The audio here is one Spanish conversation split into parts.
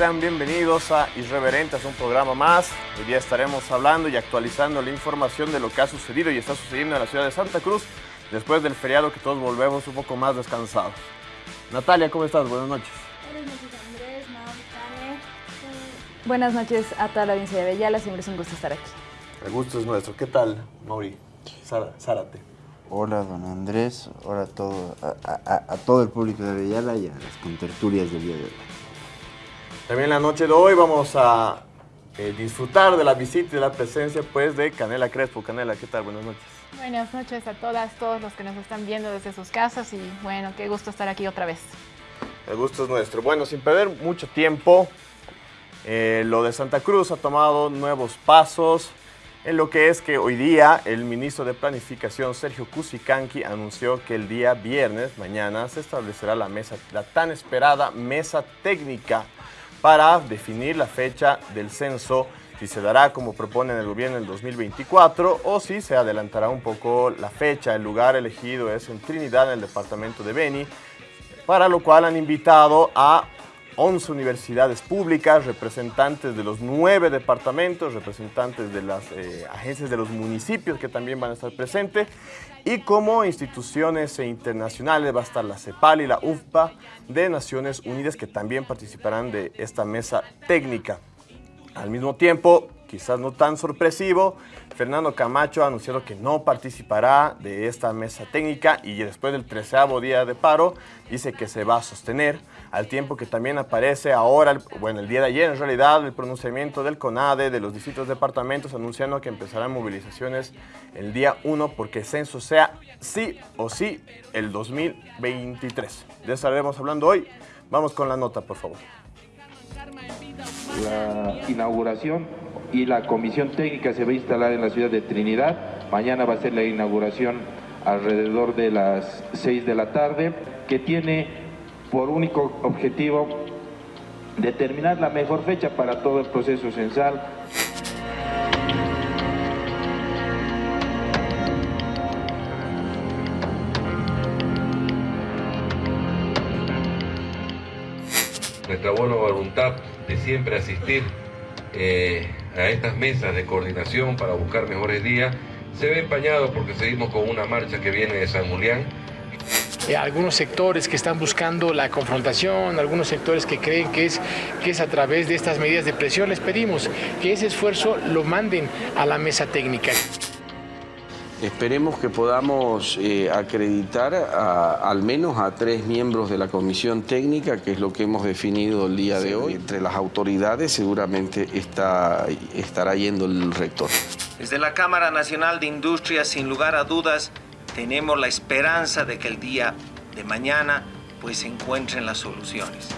Sean bienvenidos a Irreverentes, un programa más. Hoy día estaremos hablando y actualizando la información de lo que ha sucedido y está sucediendo en la ciudad de Santa Cruz después del feriado que todos volvemos un poco más descansados. Natalia, ¿cómo estás? Buenas noches. Buenas noches, Andrés. Buenas noches a toda la audiencia de Bellala, siempre es un gusto estar aquí. El gusto es nuestro. ¿Qué tal, Mauri? Sara- Zárate. Hola, don Andrés. Hola a todo, a, a- a todo el público de Bellala y a las contertulias del día de hoy. También la noche de hoy vamos a eh, disfrutar de la visita y de la presencia pues, de Canela Crespo. Canela, ¿qué tal? Buenas noches. Buenas noches a todas, todos los que nos están viendo desde sus casas y bueno, qué gusto estar aquí otra vez. El gusto es nuestro. Bueno, sin perder mucho tiempo, eh, lo de Santa Cruz ha tomado nuevos pasos en lo que es que hoy día el ministro de Planificación, Sergio Cusicanqui, anunció que el día viernes, mañana, se establecerá la, mesa, la tan esperada mesa técnica para definir la fecha del censo, si se dará como propone el gobierno en el 2024 o si se adelantará un poco la fecha. El lugar elegido es en Trinidad, en el departamento de Beni, para lo cual han invitado a 11 universidades públicas, representantes de los nueve departamentos, representantes de las eh, agencias de los municipios que también van a estar presentes, y como instituciones eh, internacionales va a estar la CEPAL y la UFPA de Naciones Unidas que también participarán de esta mesa técnica. Al mismo tiempo, quizás no tan sorpresivo, Fernando Camacho ha anunciado que no participará de esta mesa técnica y después del treceavo día de paro dice que se va a sostener, al tiempo que también aparece ahora, bueno, el día de ayer en realidad, el pronunciamiento del CONADE, de los distintos departamentos, anunciando que empezarán movilizaciones el día 1 porque censo sea sí o sí el 2023. De eso estaremos hablando hoy. Vamos con la nota, por favor. La inauguración y la comisión técnica se va a instalar en la ciudad de Trinidad. Mañana va a ser la inauguración alrededor de las 6 de la tarde, que tiene por único objetivo determinar la mejor fecha para todo el proceso censal, nuestra buena voluntad de siempre asistir eh, a estas mesas de coordinación para buscar mejores días, se ve empañado porque seguimos con una marcha que viene de San Julián. Eh, algunos sectores que están buscando la confrontación, algunos sectores que creen que es, que es a través de estas medidas de presión, les pedimos que ese esfuerzo lo manden a la mesa técnica. Esperemos que podamos eh, acreditar a- al menos a tres miembros de la comisión técnica, que es lo que hemos definido el día de hoy. Entre las autoridades seguramente está, estará yendo el rector. Desde la Cámara Nacional de Industria, sin lugar a dudas, tenemos la esperanza de que el día de mañana pues se encuentren las soluciones.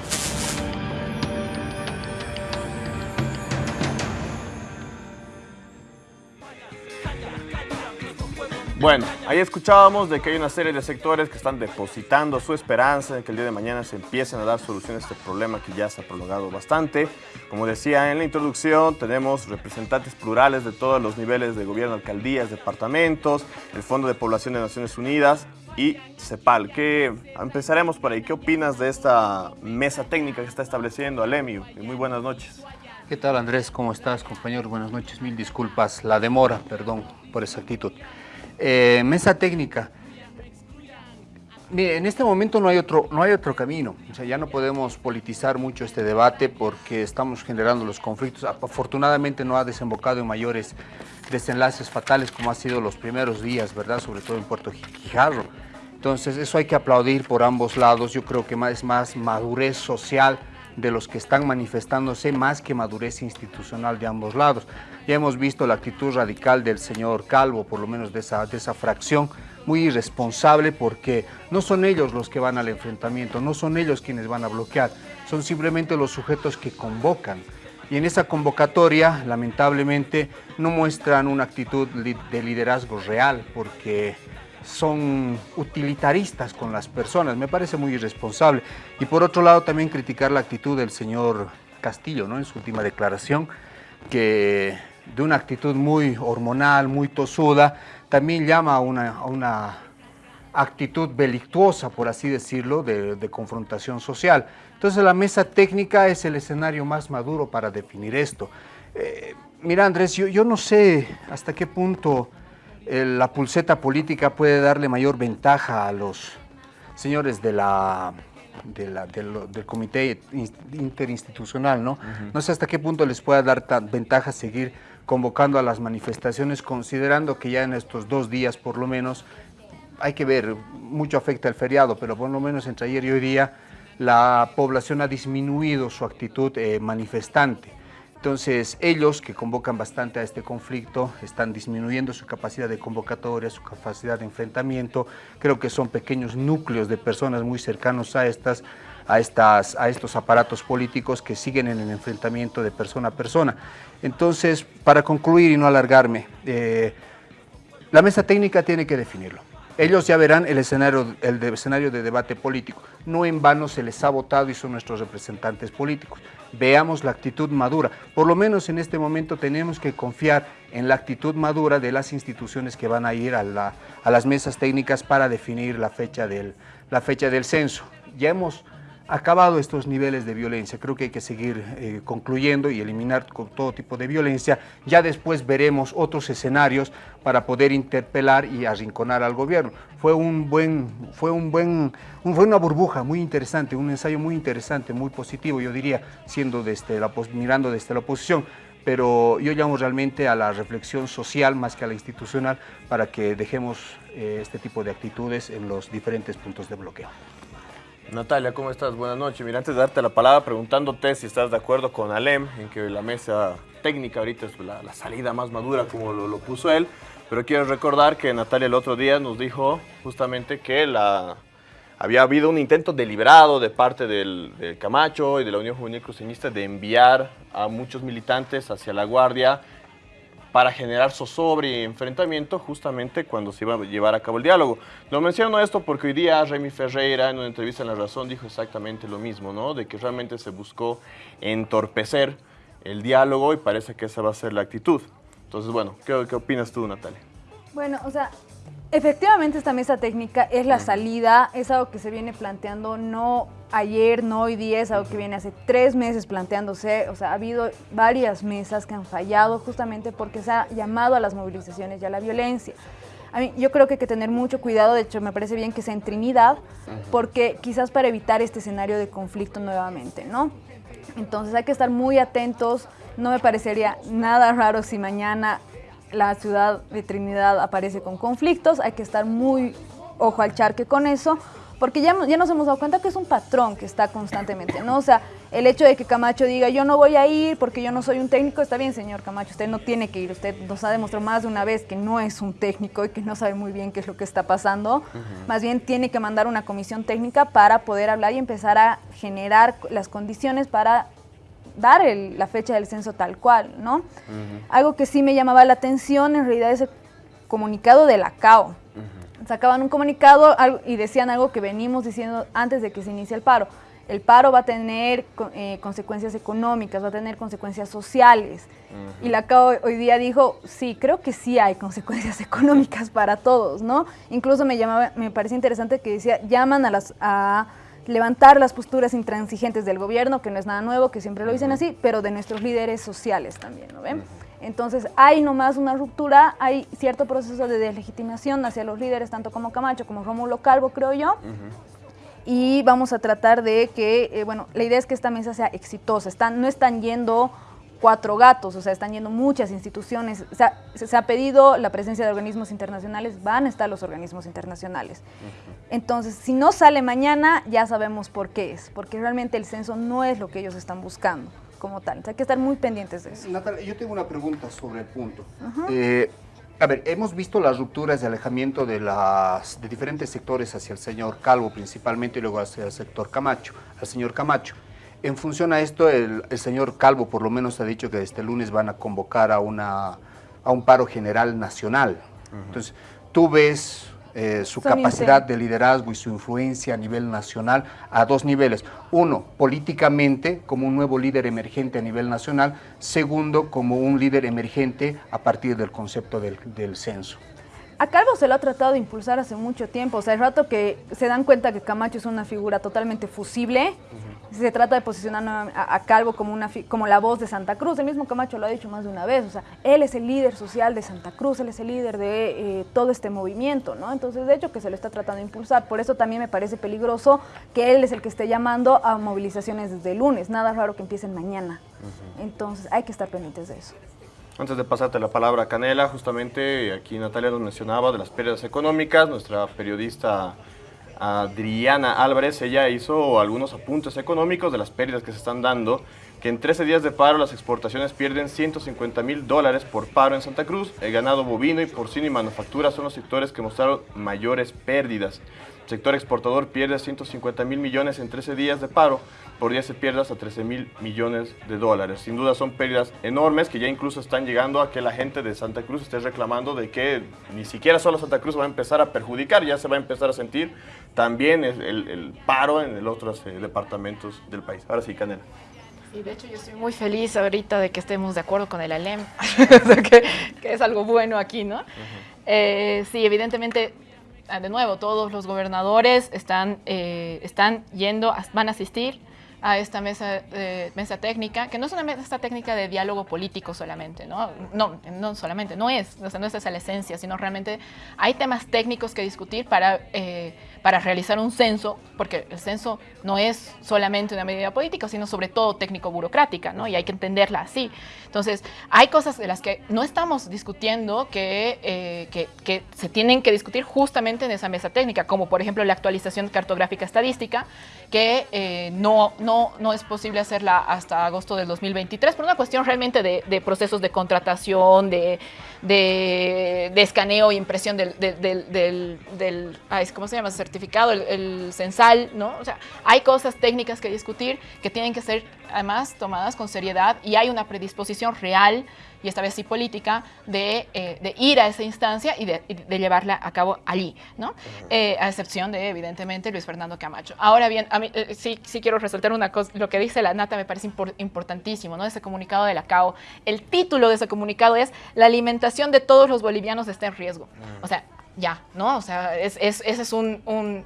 Bueno, ahí escuchábamos de que hay una serie de sectores que están depositando su esperanza en que el día de mañana se empiecen a dar soluciones a este problema que ya se ha prolongado bastante. Como decía en la introducción, tenemos representantes plurales de todos los niveles de gobierno, alcaldías, departamentos, el Fondo de Población de Naciones Unidas y CEPAL. ¿Qué, empezaremos por ahí. ¿Qué opinas de esta mesa técnica que está estableciendo Alemio? Muy buenas noches. ¿Qué tal Andrés? ¿Cómo estás, compañero? Buenas noches, mil disculpas. La demora, perdón por esa actitud. Eh, mesa técnica. En este momento no hay, otro, no hay otro camino. O sea, ya no podemos politizar mucho este debate porque estamos generando los conflictos. Afortunadamente no ha desembocado en mayores desenlaces fatales como ha sido los primeros días, ¿verdad? Sobre todo en Puerto Quijarro. Entonces, eso hay que aplaudir por ambos lados. Yo creo que es más madurez social de los que están manifestándose más que madurez institucional de ambos lados. Ya hemos visto la actitud radical del señor Calvo, por lo menos de esa, de esa fracción, muy irresponsable porque no son ellos los que van al enfrentamiento, no son ellos quienes van a bloquear, son simplemente los sujetos que convocan. Y en esa convocatoria, lamentablemente, no muestran una actitud de liderazgo real porque son utilitaristas con las personas. Me parece muy irresponsable. Y por otro lado, también criticar la actitud del señor Castillo, ¿no? En su última declaración, que de una actitud muy hormonal, muy tosuda, también llama a una, a una, actitud belictuosa, por así decirlo, de, de, confrontación social. Entonces la mesa técnica es el escenario más maduro para definir esto. Eh, mira Andrés, yo, yo, no sé hasta qué punto la pulseta política puede darle mayor ventaja a los señores de la, de la del, del, comité interinstitucional, ¿no? Uh -huh. No sé hasta qué punto les pueda dar tan ventaja seguir convocando a las manifestaciones, considerando que ya en estos dos días por lo menos hay que ver, mucho afecta el feriado, pero por lo menos entre ayer y hoy día la población ha disminuido su actitud eh, manifestante. Entonces ellos que convocan bastante a este conflicto están disminuyendo su capacidad de convocatoria, su capacidad de enfrentamiento. Creo que son pequeños núcleos de personas muy cercanos a estas, a, estas, a estos aparatos políticos que siguen en el enfrentamiento de persona a persona. Entonces, para concluir y no alargarme, eh, la mesa técnica tiene que definirlo. Ellos ya verán el escenario, el de, escenario de debate político. No en vano se les ha votado y son nuestros representantes políticos. Veamos la actitud madura. Por lo menos en este momento tenemos que confiar en la actitud madura de las instituciones que van a ir a, a las mesas técnicas para definir la fecha, del, la fecha del censo. Ya hemos acabado estos niveles de violencia. Creo que hay que seguir eh, concluyendo y eliminar todo tipo de violencia. Ya después veremos otros escenarios para poder interpelar y arrinconar al gobierno. Fue un buen, fue un buen, fue una burbuja muy interesante, un ensayo muy interesante, muy positivo, yo diría, la, mirando desde la oposición pero yo llamo realmente a la reflexión social más que a la institucional para que dejemos eh, este tipo de actitudes en los diferentes puntos de bloqueo. Natalia, ¿cómo estás? Buenas noches. Mira, antes de darte la palabra, preguntándote si estás de acuerdo con Alem en que la mesa técnica ahorita es la, salida más madura, como lo, lo, puso él, pero quiero recordar que Natalia el otro día nos dijo justamente que la, había habido un intento deliberado de parte del, del Camacho y de la Unión Juvenil Cruceñista de enviar a muchos militantes hacia la Guardia para generar zozobra y enfrentamiento justamente cuando se iba a llevar a cabo el diálogo. Lo menciono esto porque hoy día Remy Ferreira en una entrevista en La Razón dijo exactamente lo mismo, ¿no? De que realmente se buscó entorpecer el diálogo y parece que esa va a ser la actitud. Entonces, bueno, ¿qué, qué opinas tú, Natalia? Bueno, o sea, efectivamente esta mesa técnica es la salida, es algo que se viene planteando no ayer, no hoy día, es algo que viene hace tres meses planteándose, o sea, ha habido varias mesas que han fallado justamente porque se ha llamado a las movilizaciones y a la violencia. A mí, yo creo que hay que tener mucho cuidado, de hecho me parece bien que sea en Trinidad, porque quizás para evitar este escenario de conflicto nuevamente, ¿no? Entonces hay que estar muy atentos, no me parecería nada raro si mañana la ciudad de Trinidad aparece con conflictos, hay que estar muy ojo al charque con eso, porque ya, ya nos hemos dado cuenta que es un patrón que está constantemente, ¿no? O sea, el hecho de que Camacho diga yo no voy a ir porque yo no soy un técnico, está bien, señor Camacho, usted no tiene que ir, usted nos ha demostrado más de una vez que no es un técnico y que no sabe muy bien qué es lo que está pasando, uh -huh. más bien tiene que mandar una comisión técnica para poder hablar y empezar a generar las condiciones para dar el, la fecha del censo tal cual, ¿no? Uh -huh. Algo que sí me llamaba la atención en realidad es el comunicado de la CAO. Uh -huh. Sacaban un comunicado y decían algo que venimos diciendo antes de que se inicie el paro. El paro va a tener eh, consecuencias económicas, va a tener consecuencias sociales. Y la CAO hoy día dijo, sí, creo que sí hay consecuencias económicas para todos, ¿no? Incluso me, llamaba, me parecía interesante que decía, llaman a las... A, levantar las posturas intransigentes del gobierno, que no es nada nuevo, que siempre lo dicen así, pero de nuestros líderes sociales también, ¿no ven? Entonces, hay nomás una ruptura, hay cierto proceso de deslegitimación hacia los líderes, tanto como Camacho como Rómulo Calvo, creo yo, uh -huh. y vamos a tratar de que, eh, bueno, la idea es que esta mesa sea exitosa, están, no están yendo cuatro gatos, o sea, están yendo muchas instituciones, o sea, se, ha pedido la presencia de organismos internacionales, van a estar los organismos internacionales. Entonces, si no sale mañana, ya sabemos por qué es, porque realmente el censo no es lo que ellos están buscando como tal, o sea, hay que estar muy pendientes de eso. Natalia, yo tengo una pregunta sobre el punto. Uh -huh. eh, a ver, hemos visto las rupturas de alejamiento de, las, de diferentes sectores hacia el señor Calvo principalmente y luego hacia el sector Camacho, al señor Camacho. En función a esto, el, el, señor Calvo por lo menos ha dicho que este lunes van a convocar a, una, a un paro general nacional. Uh -huh. Entonces, tú ves eh, su Son capacidad de liderazgo y su influencia a nivel nacional a dos niveles. Uno, políticamente, como un nuevo líder emergente a nivel nacional. Segundo, como un líder emergente a partir del concepto del, del censo. A Calvo se lo ha tratado de impulsar hace mucho tiempo. O sea, el rato que se dan cuenta que Camacho es una figura totalmente fusible, se trata de posicionar a, Calvo como, una, como la voz de Santa Cruz. El mismo Camacho lo ha dicho más de una vez. O sea, él es el líder social de Santa Cruz, él es el líder de eh, todo este movimiento, ¿no? Entonces, de hecho, que se lo está tratando de impulsar. Por eso también me parece peligroso que él es el que esté llamando a movilizaciones desde el lunes. Nada raro que empiecen mañana. Entonces, hay que estar pendientes de eso. Antes de pasarte la palabra a Canela, justamente aquí Natalia nos mencionaba de las pérdidas económicas, nuestra periodista Adriana Álvarez, ella hizo algunos apuntes económicos de las pérdidas que se están dando, que en 13 días de paro las exportaciones pierden 150 mil dólares por paro en Santa Cruz, el ganado bovino y porcino y manufactura son los sectores que mostraron mayores pérdidas. El sector exportador pierde 150 mil millones en 13 días de paro, por día se pierde hasta 13 mil millones de dólares. Sin duda son pérdidas enormes que ya incluso están llegando a que la gente de Santa Cruz esté reclamando de que ni siquiera solo Santa Cruz va a empezar a perjudicar, ya se va a empezar a sentir también el, el paro en los otros eh, departamentos del país. Ahora sí, Canela. Sí, de hecho yo estoy muy feliz ahorita de que estemos de acuerdo con el ALEM, que, es algo bueno aquí, ¿no? Eh, sí, evidentemente ah, de nuevo, todos los gobernadores están, eh, están yendo, van a asistir a esta mesa, mesa técnica, que no es una mesa técnica de diálogo político solamente, ¿no? No, no solamente, no es, o sea, no es esa la esencia, sino realmente hay temas técnicos que discutir para, eh, para realizar un censo, porque el censo no es solamente una medida política, sino sobre todo técnico-burocrática, ¿no? Y hay que entenderla así. Entonces, hay cosas de las que no estamos discutiendo que, eh, que, que se tienen que discutir justamente en esa mesa técnica, como por ejemplo la actualización cartográfica estadística, que eh, no, no, no es posible hacerla hasta agosto del 2023 por una cuestión realmente de, de procesos de contratación, de, de, escaneo e impresión del, del, del, ¿cómo se llama? Certificado, el, el, censal, ¿no? O sea, hay cosas técnicas que discutir que tienen que ser además tomadas con seriedad y hay una predisposición real y esta vez sí política, de, eh, de ir a esa instancia y de, de, llevarla a cabo allí, ¿no? Eh, a excepción de, evidentemente, Luis Fernando Camacho. Ahora bien, a mí eh, sí, sí quiero resaltar una cosa, lo que dice la Nata me parece importantísimo, ¿no? Ese comunicado de la CAO. El título de ese comunicado es La alimentación de todos los bolivianos está en riesgo. O sea, ya, ¿no? O sea, es, ese es un, un,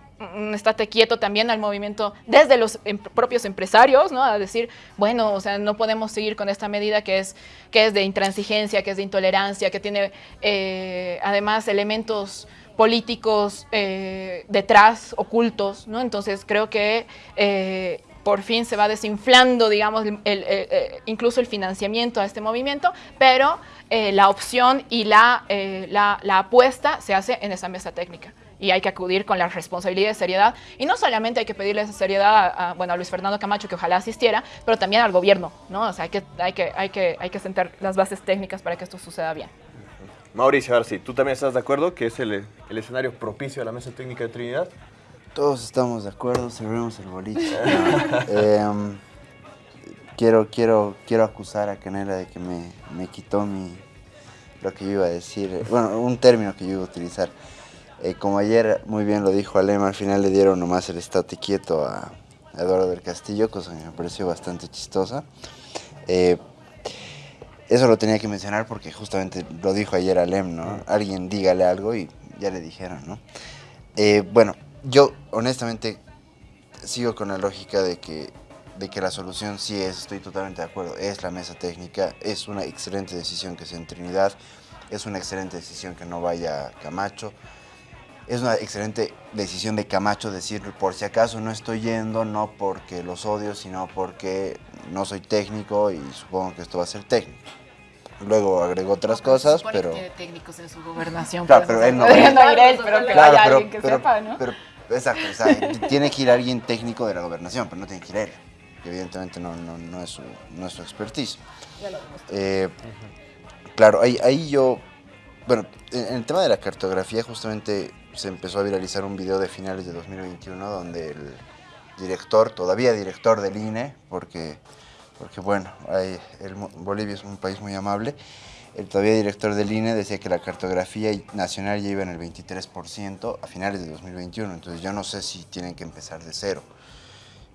estate quieto también al movimiento desde los em, propios empresarios, ¿no? A decir, bueno, o sea, no podemos seguir con esta medida que es, que es de intransigencia, que es de intolerancia, que tiene eh, además elementos políticos eh, detrás, ocultos, ¿no? Entonces creo que eh, por fin se va desinflando, digamos, incluso el financiamiento a este movimiento, pero eh, la opción y la, eh, la, la, apuesta se hace en esa mesa técnica. Y hay que acudir con la responsabilidad y seriedad. Y no solamente hay que pedirle esa seriedad a, bueno, a Luis Fernando Camacho, que ojalá asistiera, pero también al gobierno, ¿no? O sea, hay que, hay que, hay que, hay que sentar las bases técnicas para que esto suceda bien. Mauricio, ahora sí, ¿tú también estás de acuerdo que es el, el escenario propicio de la mesa técnica de Trinidad? Todos estamos de acuerdo, cerremos el boliche. eh, quiero, quiero, quiero acusar a Canela de que me, me, quitó mi, lo que yo iba a decir, bueno, un término que yo iba a utilizar. Eh, como ayer muy bien lo dijo Alema, al final le dieron nomás el estate quieto a Eduardo del Castillo, cosa que me pareció bastante chistosa. Eh, eso lo tenía que mencionar porque justamente lo dijo ayer Alem, ¿no? Alguien dígale algo y ya le dijeron, ¿no? Eh, bueno, yo honestamente sigo con la lógica de que de que la solución sí es, estoy totalmente de acuerdo, es la mesa técnica, es una excelente decisión que sea en Trinidad, es una excelente decisión que no vaya Camacho, es una excelente decisión de Camacho decir, por si acaso no estoy yendo, no porque los odio, sino porque no soy técnico y supongo que esto va a ser técnico. Luego agregó otras cosas, pero... tiene técnicos en su gobernación. Claro, pero él no... no ir él, pero que claro, vaya pero, alguien que pero, sepa, ¿no? Pero, exacto, o sea, tiene que ir alguien técnico de la gobernación, pero no tiene que ir él evidentemente no, no, no, es, su, no es su expertise. Eh, claro, ahí, ahí yo, bueno, en, el tema de la cartografía justamente se empezó a viralizar un video de finales de 2021 donde el director, todavía director del INE, porque, porque bueno, hay, el, Bolivia es un país muy amable, el todavía director del INE decía que la cartografía nacional ya iba en el 23% a finales de 2021, entonces yo no sé si tienen que empezar de cero.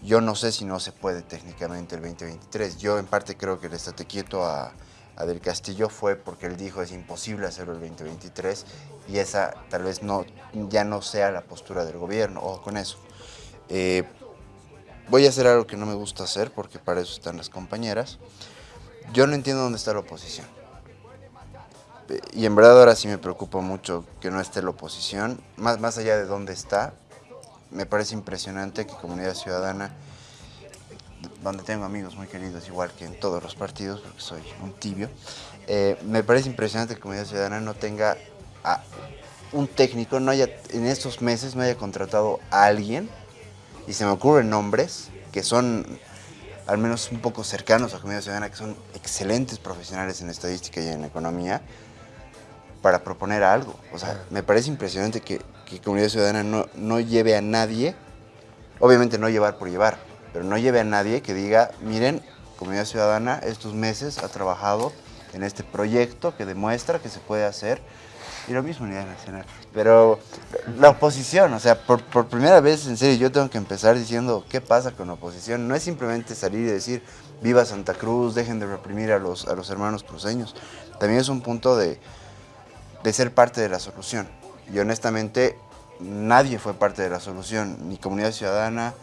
Yo no sé si no se puede técnicamente el 2023. Yo en parte creo que el estate quieto a, a Del Castillo fue porque él dijo es imposible hacerlo el 2023 y esa tal vez no, ya no sea la postura del gobierno, ojo con eso. Eh, voy a hacer algo que no me gusta hacer porque para eso están las compañeras. Yo no entiendo dónde está la oposición. Eh, y en verdad ahora sí me preocupa mucho que no esté la oposición, más, más allá de dónde está. Me parece impresionante que Comunidad Ciudadana donde tengo amigos muy queridos, igual que en todos los partidos, porque soy un tibio, eh, me parece impresionante que Comunidad Ciudadana no tenga un técnico, no haya, en estos meses no haya contratado a alguien, y se me ocurren nombres que son al menos un poco cercanos a Comunidad Ciudadana, que son excelentes profesionales en estadística y en economía, para proponer algo. O sea, me parece impresionante que, que Comunidad Ciudadana no, no lleve a nadie, obviamente no llevar por llevar, pero no lleve a nadie que diga, miren, Comunidad Ciudadana estos meses ha trabajado en este proyecto que demuestra que se puede hacer, y lo mismo Unidad Nacional. Pero la oposición, o sea, por, primera vez, en serio, yo tengo que empezar diciendo qué pasa con la oposición. No es simplemente salir y decir, viva Santa Cruz, dejen de reprimir a los, a los hermanos cruceños. También es un punto de, de ser parte de la solución. Y honestamente, nadie fue parte de la solución, ni Comunidad Ciudadana,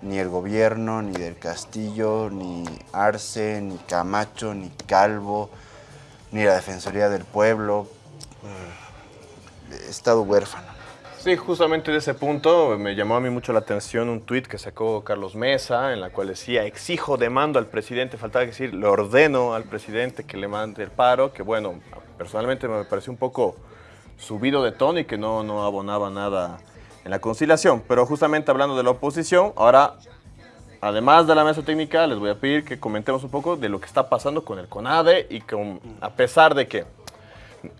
ni el gobierno, ni del Castillo, ni Arce, ni Camacho, ni Calvo, ni la Defensoría del Pueblo. Estado huérfano. Sí, justamente de ese punto me llamó a mí mucho la atención un tuit que sacó Carlos Mesa, en la cual decía, exijo, demando al presidente, faltaba decir, le ordeno al presidente que le mande el paro, que bueno, personalmente me pareció un poco subido de tono y que no, no abonaba nada en la conciliación. Pero justamente hablando de la oposición, ahora, además de la mesa técnica, les voy a pedir que comentemos un poco de lo que está pasando con el CONADE y con, a pesar de que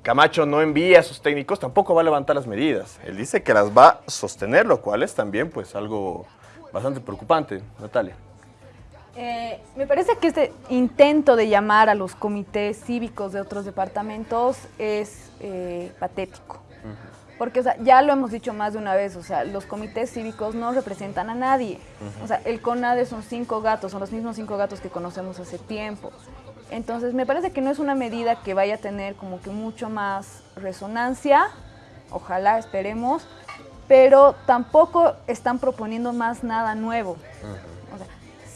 Camacho no envía a sus técnicos, tampoco va a levantar las medidas. Él dice que las va a sostener, lo cual es también pues algo bastante preocupante. Natalia. Eh, me parece que este intento de llamar a los comités cívicos de otros departamentos es eh, patético. Uh -huh. Porque, o sea, ya lo hemos dicho más de una vez, o sea, los comités cívicos no representan a nadie. Uh -huh. O sea, el CONADE son cinco gatos, son los mismos cinco gatos que conocemos hace tiempo. Entonces, me parece que no es una medida que vaya a tener como que mucho más resonancia, ojalá, esperemos, pero tampoco están proponiendo más nada nuevo. Uh -huh.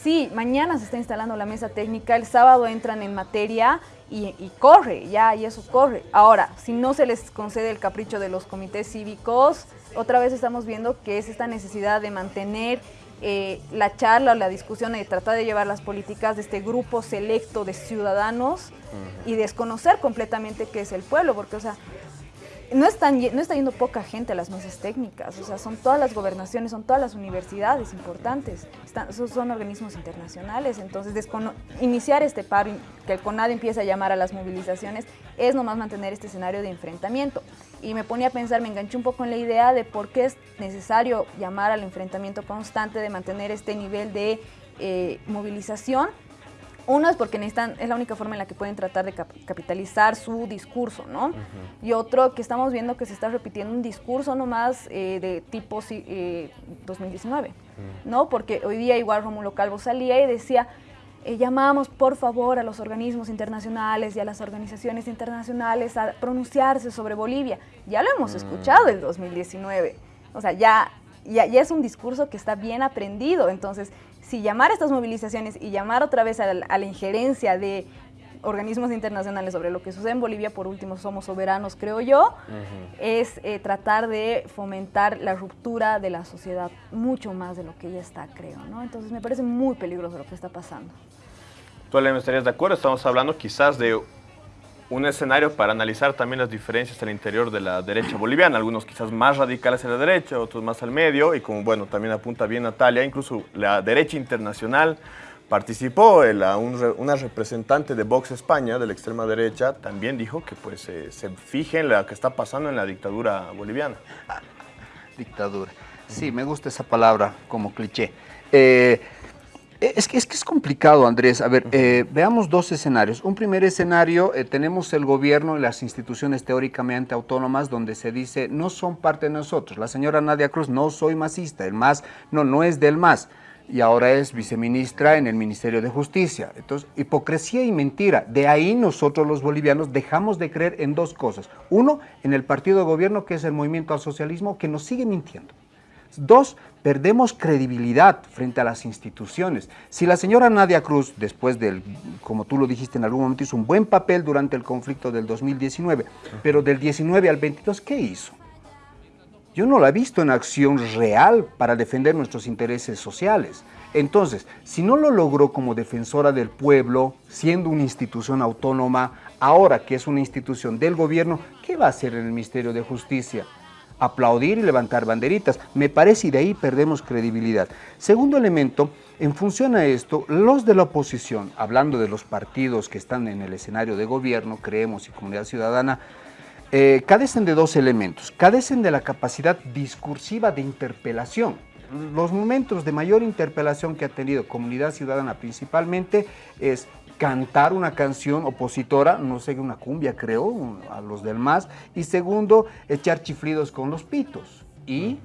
Sí, mañana se está instalando la mesa técnica, el sábado entran en materia y, y, corre, ya, y eso corre. Ahora, si no se les concede el capricho de los comités cívicos, otra vez estamos viendo que es esta necesidad de mantener eh, la charla o la discusión y tratar de llevar las políticas de este grupo selecto de ciudadanos uh -huh. y desconocer completamente qué es el pueblo, porque, o sea, no, están, no está yendo poca gente a las mesas técnicas, o sea, son todas las gobernaciones, son todas las universidades importantes, están, son, organismos internacionales, entonces iniciar este paro, que el CONAD empiece a llamar a las movilizaciones, es nomás mantener este escenario de enfrentamiento. Y me ponía a pensar, me enganché un poco en la idea de por qué es necesario llamar al enfrentamiento constante, de mantener este nivel de eh, movilización, uno es porque necesitan, es la única forma en la que pueden tratar de cap capitalizar su discurso, ¿no? Uh -huh. Y otro que estamos viendo que se está repitiendo un discurso nomás eh, de tipo eh, 2019, uh -huh. ¿no? Porque hoy día igual Rómulo Calvo salía y decía, eh, llamamos por favor a los organismos internacionales y a las organizaciones internacionales a pronunciarse sobre Bolivia. Ya lo hemos uh -huh. escuchado en 2019. O sea, ya, ya, ya es un discurso que está bien aprendido. Entonces, si llamar a estas movilizaciones y llamar otra vez a la, a la, injerencia de organismos internacionales sobre lo que sucede en Bolivia, por último somos soberanos, creo yo, uh -huh. es eh, tratar de fomentar la ruptura de la sociedad mucho más de lo que ya está, creo. ¿no? Entonces me parece muy peligroso lo que está pasando. ¿Tú, Ale, estarías de acuerdo? Estamos hablando quizás de un escenario para analizar también las diferencias al interior de la derecha boliviana, algunos quizás más radicales a la derecha, otros más al medio, y como bueno, también apunta bien Natalia, incluso la derecha internacional participó, la, un, una representante de Vox España, de la extrema derecha, también dijo que pues se fije en lo que está pasando en la dictadura boliviana. dictadura. Sí, me gusta esa palabra como cliché. Eh, es que, es que es complicado, Andrés. A ver, eh, veamos dos escenarios. Un primer escenario, eh, tenemos el gobierno y las instituciones teóricamente autónomas donde se dice no son parte de nosotros. La señora Nadia Cruz, no soy masista, el MAS no, no es del MAS. y ahora es viceministra en el Ministerio de Justicia. Entonces, hipocresía y mentira. De ahí nosotros los bolivianos dejamos de creer en dos cosas. Uno, en el partido de gobierno, que es el movimiento al socialismo, que nos sigue mintiendo. Dos, perdemos credibilidad frente a las instituciones. Si la señora Nadia Cruz, después del, como tú lo dijiste en algún momento, hizo un buen papel durante el conflicto del 2019, pero del 19 al 22, ¿qué hizo? Yo no la he visto en acción real para defender nuestros intereses sociales. Entonces, si no lo logró como defensora del pueblo, siendo una institución autónoma, ahora que es una institución del gobierno, ¿qué va a hacer en el Ministerio de Justicia? Aplaudir y levantar banderitas. Me parece y de ahí perdemos credibilidad. Segundo elemento, en función a esto, los de la oposición, hablando de los partidos que están en el escenario de gobierno, creemos y comunidad ciudadana, eh, cadecen de dos elementos. Cadecen de la capacidad discursiva de interpelación. Los momentos de mayor interpelación que ha tenido comunidad ciudadana principalmente es cantar una canción opositora, no sé, una cumbia creo, a los del MAS, y segundo, echar chiflidos con los pitos. Y,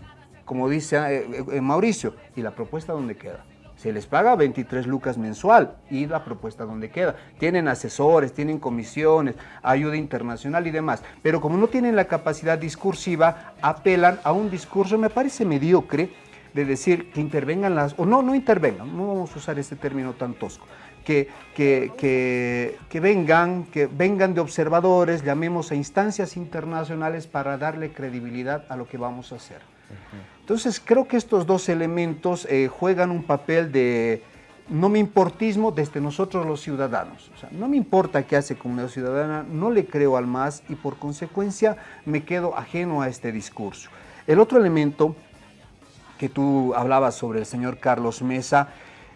como dice eh, eh, Mauricio, ¿y la propuesta dónde queda? se les paga 23 lucas mensual y la propuesta donde queda. Tienen asesores, tienen comisiones, ayuda internacional y demás, pero como no tienen la capacidad discursiva, apelan a un discurso, me parece mediocre, de decir que intervengan las, o no, no intervengan, no vamos a usar este término tan tosco, que, que, que, vengan, que vengan de observadores, llamemos a instancias internacionales para darle credibilidad a lo que vamos a hacer. Entonces creo que estos dos elementos eh, juegan un papel de no me importismo desde nosotros los ciudadanos. O sea, no me importa qué hace Comunidad Ciudadana, no le creo al MAS y por consecuencia me quedo ajeno a este discurso. El otro elemento que tú hablabas sobre el señor Carlos Mesa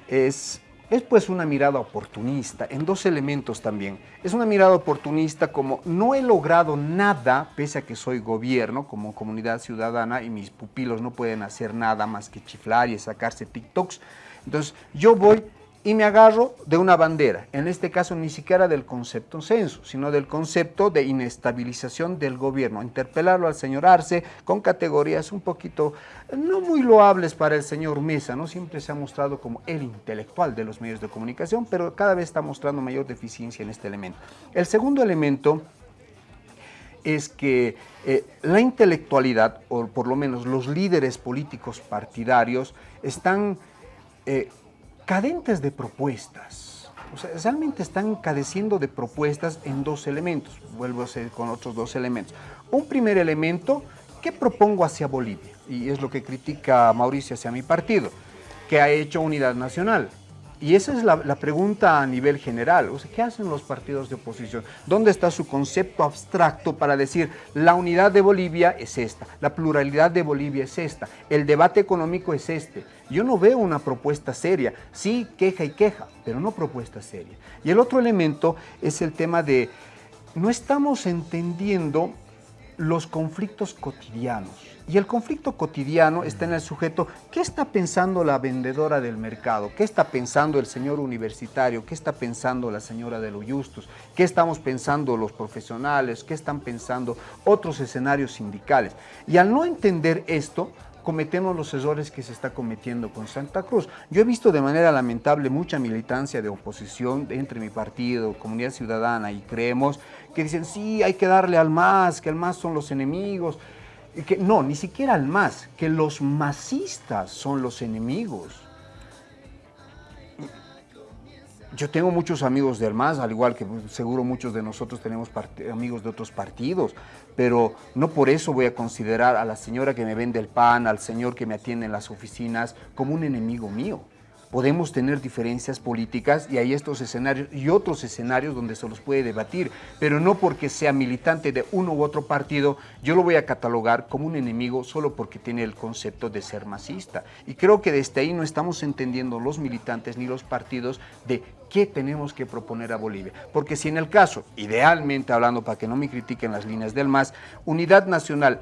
es es pues una mirada oportunista en dos elementos también. Es una mirada oportunista como no he logrado nada, pese a que soy gobierno como comunidad ciudadana y mis pupilos no pueden hacer nada más que chiflar y sacarse TikToks. Entonces yo voy y me agarro de una bandera, en este caso ni siquiera del concepto censo, sino del concepto de inestabilización del gobierno, interpelarlo al señor Arce con categorías un poquito no muy loables para el señor Mesa, ¿no? siempre se ha mostrado como el intelectual de los medios de comunicación, pero cada vez está mostrando mayor deficiencia en este elemento. El segundo elemento es que eh, la intelectualidad, o por lo menos los líderes políticos partidarios, están eh, cadentes de propuestas. O sea, realmente están cadeciendo de propuestas en dos elementos. Vuelvo a hacer con otros dos elementos. Un primer elemento, ¿qué propongo hacia Bolivia? Y es lo que critica Mauricio hacia mi partido, que ha hecho unidad nacional. Y esa es la, pregunta a nivel general. O ¿Qué hacen los partidos de oposición? ¿Dónde está su concepto abstracto para decir la unidad de Bolivia es esta, la pluralidad de Bolivia es esta, el debate económico es este? Yo no veo una propuesta seria. Sí, queja y queja, pero no propuesta seria. Y el otro elemento es el tema de no estamos entendiendo los conflictos cotidianos. Y el conflicto cotidiano está en el sujeto, ¿qué está pensando la vendedora del mercado? ¿Qué está pensando el señor universitario? ¿Qué está pensando la señora de los justos? ¿Qué estamos pensando los profesionales? ¿Qué están pensando otros escenarios sindicales? Y al no entender esto, cometemos los errores que se está cometiendo con Santa Cruz. Yo he visto de manera lamentable mucha militancia de oposición entre mi partido, Comunidad Ciudadana y Creemos, que dicen, sí, hay que darle al MAS, que el MAS son los enemigos, que, no, ni siquiera al MAS, que los masistas son los enemigos. Yo tengo muchos amigos del MAS, al igual que seguro muchos de nosotros tenemos amigos de otros partidos, pero no por eso voy a considerar a la señora que me vende el pan, al señor que me atiende en las oficinas, como un enemigo mío podemos tener diferencias políticas y hay estos escenarios y otros escenarios donde se los puede debatir, pero no porque sea militante de uno u otro partido, yo lo voy a catalogar como un enemigo solo porque tiene el concepto de ser masista. Y creo que desde ahí no estamos entendiendo los militantes ni los partidos de qué tenemos que proponer a Bolivia. Porque si en el caso, idealmente hablando, para que no me critiquen las líneas del MAS, Unidad Nacional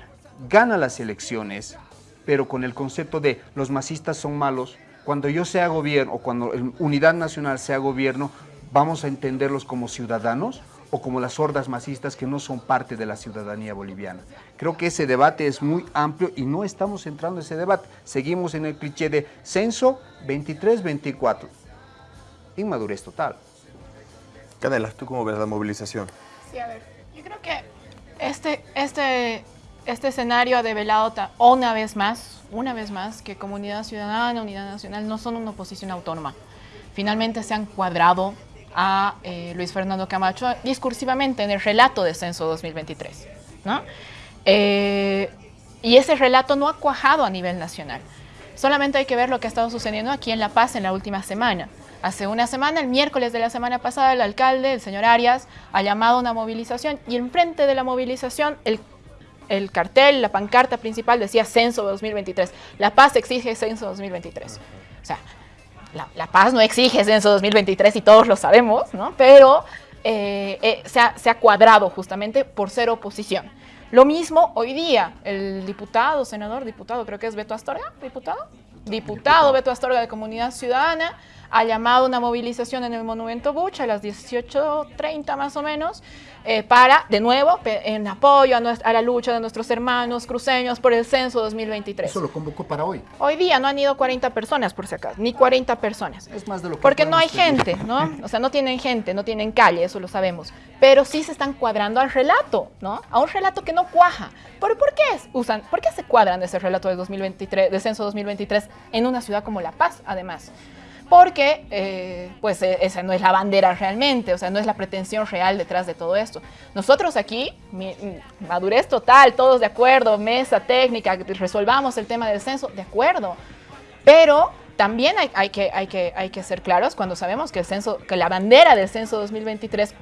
gana las elecciones, pero con el concepto de los masistas son malos, cuando yo sea gobierno o cuando Unidad Nacional sea gobierno, ¿vamos a entenderlos como ciudadanos o como las hordas masistas que no son parte de la ciudadanía boliviana. Creo que ese debate es muy amplio y no estamos entrando en ese debate. Seguimos en el cliché de censo 23-24. Inmadurez total. Canela, ¿tú cómo ves la movilización? Sí, a ver, yo creo que este, este, este escenario ha develado una vez más, una vez más, que Comunidad Ciudadana, Unidad Nacional no son una oposición autónoma. Finalmente se han cuadrado a eh, Luis Fernando Camacho discursivamente en el relato de Censo 2023. ¿no? Eh, y ese relato no ha cuajado a nivel nacional. Solamente hay que ver lo que ha estado sucediendo aquí en La Paz en la última semana. Hace una semana, el miércoles de la semana pasada, el alcalde, el señor Arias, ha llamado a una movilización y enfrente de la movilización el, el cartel, la pancarta principal decía Censo 2023. La Paz exige Censo 2023. O sea, la, Paz no exige censo 2023 y todos lo sabemos, ¿no? Pero eh, eh, se, ha, se, ha, cuadrado justamente por ser oposición. Lo mismo hoy día, el diputado, senador, diputado, creo que es Beto Astorga, diputado, diputado Beto Astorga de Comunidad Ciudadana, ha llamado una movilización en el Monumento Bucha a las 18.30 más o menos, eh, para, de nuevo, en apoyo a, a, la lucha de nuestros hermanos cruceños por el censo 2023. Eso lo convocó para hoy. Hoy día no han ido 40 personas, por si acaso, ni 40 personas. Es más de lo que Porque no hay gente, ¿no? O sea, no tienen gente, no tienen calle, eso lo sabemos. Pero sí se están cuadrando al relato, ¿no? A un relato que no cuaja. ¿Por, por qué usan, por qué se cuadran ese relato de 2023, de censo 2023 en una ciudad como La Paz, además? Porque eh, pues e, esa no es la bandera realmente, o sea, no es la pretensión real detrás de todo esto. Nosotros aquí, madurez total, todos de acuerdo, mesa técnica, resolvamos el tema del censo, de acuerdo, pero también hay, que, hay, que, hay que ser claros cuando sabemos que, el censo, que la bandera del censo 2023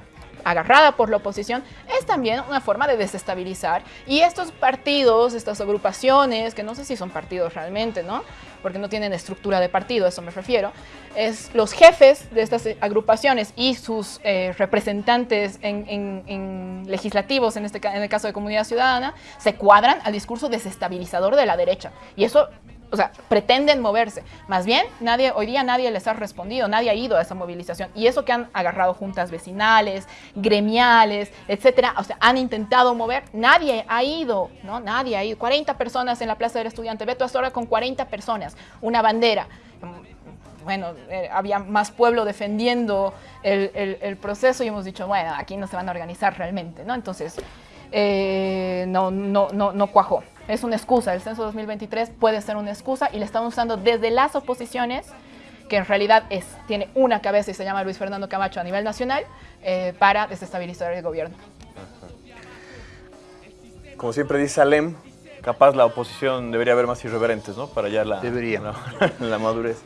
agarrada por la oposición, es también una forma de desestabilizar. Y estos partidos, estas agrupaciones, que no sé si son partidos realmente, ¿no? Porque no tienen estructura de partido, a eso me refiero, es los jefes de estas agrupaciones y sus eh, representantes en, legislativos, en, este, en el caso de Comunidad Ciudadana, se cuadran al discurso desestabilizador de la derecha. Y eso o sea, pretenden moverse. Más bien, nadie, hoy día nadie les ha respondido, nadie ha ido a esa movilización. Y eso que han agarrado juntas vecinales, gremiales, etcétera, o sea, han intentado mover, nadie ha ido, ¿no? Nadie ha ido. 40 personas en la Plaza del Estudiante, Beto ahora con 40 personas, una bandera. Bueno, eh, había más pueblo defendiendo el, proceso y hemos dicho, bueno, aquí no se van a organizar realmente, ¿no? Entonces, eh, no, no, no, no cuajó es una excusa. El censo 2023 puede ser una excusa y la están usando desde las oposiciones, que en realidad es, tiene una cabeza y se llama Luis Fernando Camacho a nivel nacional, eh, para desestabilizar el gobierno. Como siempre dice Alem, capaz la oposición debería haber más irreverentes, ¿no? Para ya la, debería. la, la madurez.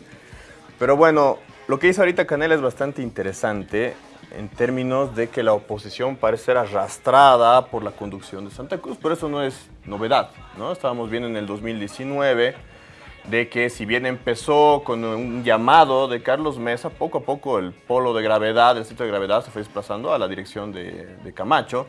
Pero bueno, lo que dice ahorita Canela es bastante interesante en términos de que la oposición parece ser arrastrada por la conducción de Santa Cruz, pero eso no es novedad, ¿no? Estábamos viendo en el 2019 de que si bien empezó con un llamado de Carlos Mesa, poco a poco el polo de gravedad, el centro de gravedad se fue desplazando a la dirección de, de Camacho,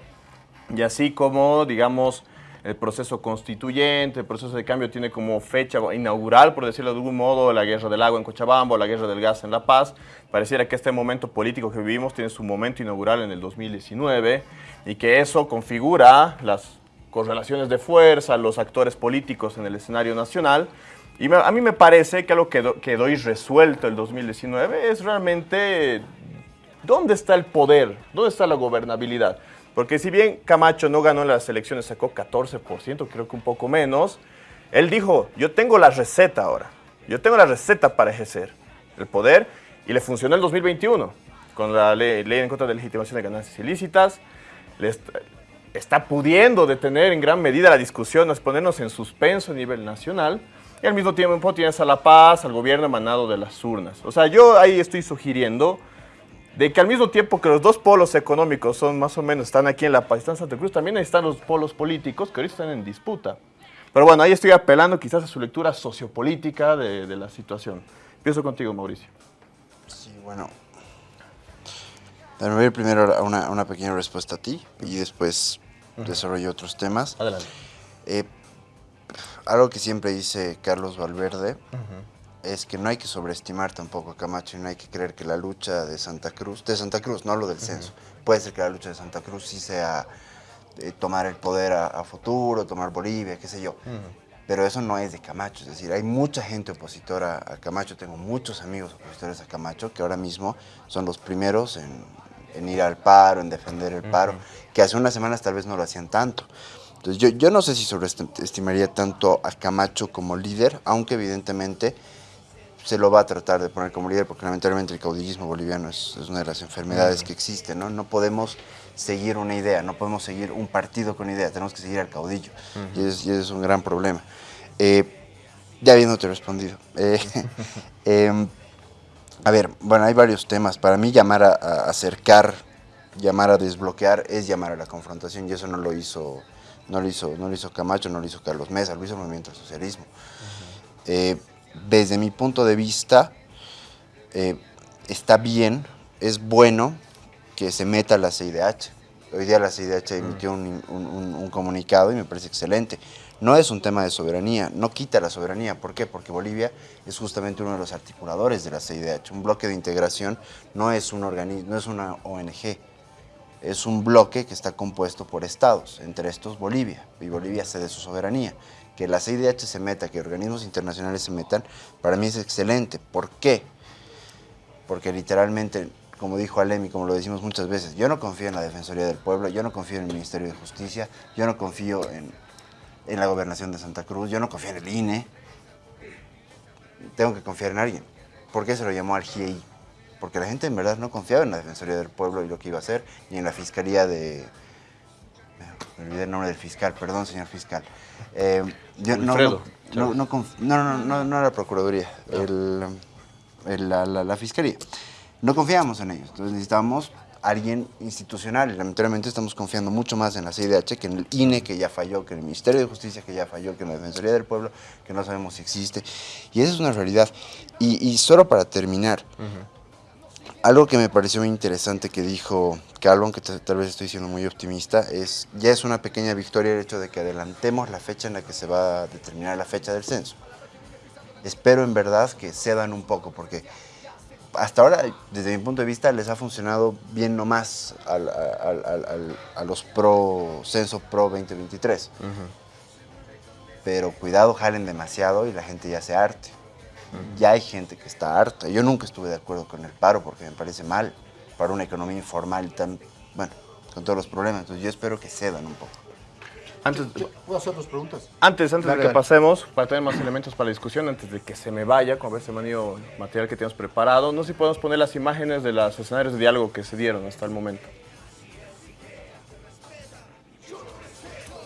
y así como, digamos, el proceso constituyente, el proceso de cambio tiene como fecha inaugural, por decirlo de algún modo, la guerra del agua en Cochabamba la guerra del gas en La Paz. Pareciera que este momento político que vivimos tiene su momento inaugural en el 2019 y que eso configura las correlaciones de fuerza, los actores políticos en el escenario nacional. Y a mí me parece que algo que quedó, quedó irresuelto el 2019 es realmente dónde está el poder, dónde está la gobernabilidad. Porque si bien Camacho no ganó en las elecciones, sacó 14%, creo que un poco menos, él dijo, yo tengo la receta ahora, yo tengo la receta para ejercer el poder y le funcionó el 2021 con la ley, en contra de legitimación de ganancias ilícitas, está, pudiendo detener en gran medida la discusión, ponernos en suspenso a nivel nacional, y al mismo tiempo tienes a la paz, al gobierno emanado de las urnas. O sea, yo ahí estoy sugiriendo de que al mismo tiempo que los dos polos económicos son más o menos, están aquí en La Paz, están en Santa Cruz, también están los polos políticos que ahorita están en disputa. Pero bueno, ahí estoy apelando quizás a su lectura sociopolítica de, de la situación. Empiezo contigo, Mauricio. Sí, bueno. Déjame primero una, una, pequeña respuesta a ti y después desarrollo otros temas. Adelante. Eh, algo que siempre dice Carlos Valverde es que no hay que sobreestimar tampoco a Camacho y no hay que creer que la lucha de Santa Cruz, de Santa Cruz, no hablo del censo, puede ser que la lucha de Santa Cruz sí sea eh, tomar el poder a, futuro, tomar Bolivia, qué sé yo. Pero eso no es de Camacho, es decir, hay mucha gente opositora a Camacho, tengo muchos amigos opositores a Camacho que ahora mismo son los primeros en, ir al paro, en defender el paro, que hace unas semanas tal vez no lo hacían tanto. Entonces yo, yo no sé si sobreestimaría tanto a Camacho como líder, aunque evidentemente se lo va a tratar de poner como líder, porque lamentablemente el caudillismo boliviano es, una de las enfermedades que existen, ¿no? No podemos seguir una idea, no podemos seguir un partido con idea, tenemos que seguir al caudillo, y, ese es un gran problema. Eh, ya habiéndote respondido. Eh, em, a ver, bueno, hay varios temas. Para mí llamar a, acercar, llamar a desbloquear es llamar a la confrontación y eso no lo hizo, no lo hizo, no lo hizo Camacho, no lo hizo Carlos Mesa, lo hizo el movimiento del socialismo. Eh, desde mi punto de vista, está bien, es bueno que se meta la CIDH. Hoy día la CIDH emitió un, un, comunicado y me parece excelente. No es un tema de soberanía, no quita la soberanía. ¿Por qué? Porque Bolivia es justamente uno de los articuladores de la CIDH. Un bloque de integración no es, un organismo, no es una ONG, es un bloque que está compuesto por estados, entre estos Bolivia, y Bolivia cede su soberanía. Que la CIDH se meta, que organismos internacionales se metan, para mí es excelente. ¿Por qué? Porque literalmente como dijo Alem y como lo decimos muchas veces, yo no confío en la Defensoría del Pueblo, yo no confío en el Ministerio de Justicia, yo no confío en, la gobernación de Santa Cruz, yo no confío en el INE. Tengo que confiar en alguien. ¿Por qué se lo llamó al GIEI? Porque la gente en verdad no confiaba en la Defensoría del Pueblo y lo que iba a hacer, ni en la Fiscalía de... Me olvidé el nombre del fiscal, perdón, señor fiscal. Eh, yo, no, no, no, no, no, no, la Procuraduría, la Fiscalía no confiamos en ellos. Entonces necesitamos alguien institucional y lamentablemente estamos confiando mucho más en la CIDH que en el INE que ya falló, que en el Ministerio de Justicia que ya falló, que en la Defensoría del Pueblo que no sabemos si existe. Y esa es una realidad. Y, solo para terminar, algo que me pareció muy interesante que dijo Calvon, que tal vez estoy siendo muy optimista, es ya es una pequeña victoria el hecho de que adelantemos la fecha en la que se va a determinar la fecha del censo. Espero en verdad que cedan un poco porque hasta ahora, desde mi punto de vista, les ha funcionado bien nomás al, a los pro censo pro 2023. Pero cuidado, jalen demasiado y la gente ya se arte. Ya hay gente que está harta. Yo nunca estuve de acuerdo con el paro porque me parece mal para una economía informal tan, bueno, con todos los problemas. Entonces yo espero que cedan un poco. Antes, ¿Puedo hacer dos preguntas? Antes, antes de que pasemos, para tener más elementos para la discusión, antes de que se me vaya, con este manido material que tenemos preparado, no sé si podemos poner las imágenes de los escenarios de diálogo que se dieron hasta el momento.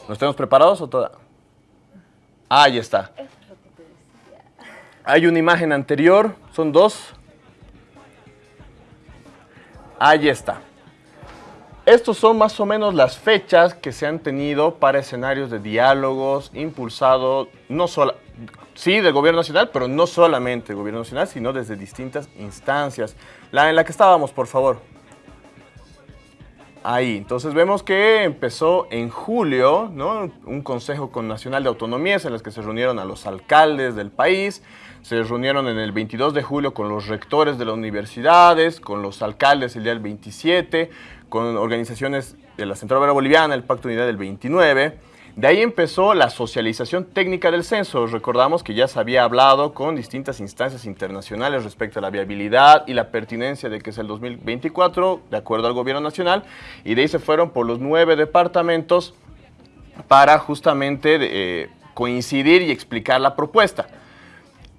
¿Nos tenemos preparados o toda? Ah, ahí está. Hay una imagen anterior, son dos. Ahí está. Estos son más o menos las fechas que se han tenido para escenarios de diálogos impulsado no solo, sí, del gobierno nacional, pero no solamente del gobierno nacional, sino desde distintas instancias. La en la que estábamos, por favor. Ahí, entonces vemos que empezó en julio, ¿no? Un consejo con nacional de autonomías en las que se reunieron a los alcaldes del país, se reunieron en el 22 de julio con los rectores de las universidades, con los alcaldes el día del 27, con organizaciones de la Central Obrera Boliviana, el Pacto de Unidad del 29. De ahí empezó la socialización técnica del censo. Recordamos que ya se había hablado con distintas instancias internacionales respecto a la viabilidad y la pertinencia de que es el 2024, de acuerdo al gobierno nacional, y de ahí se fueron por los nueve departamentos para justamente eh, coincidir y explicar la propuesta.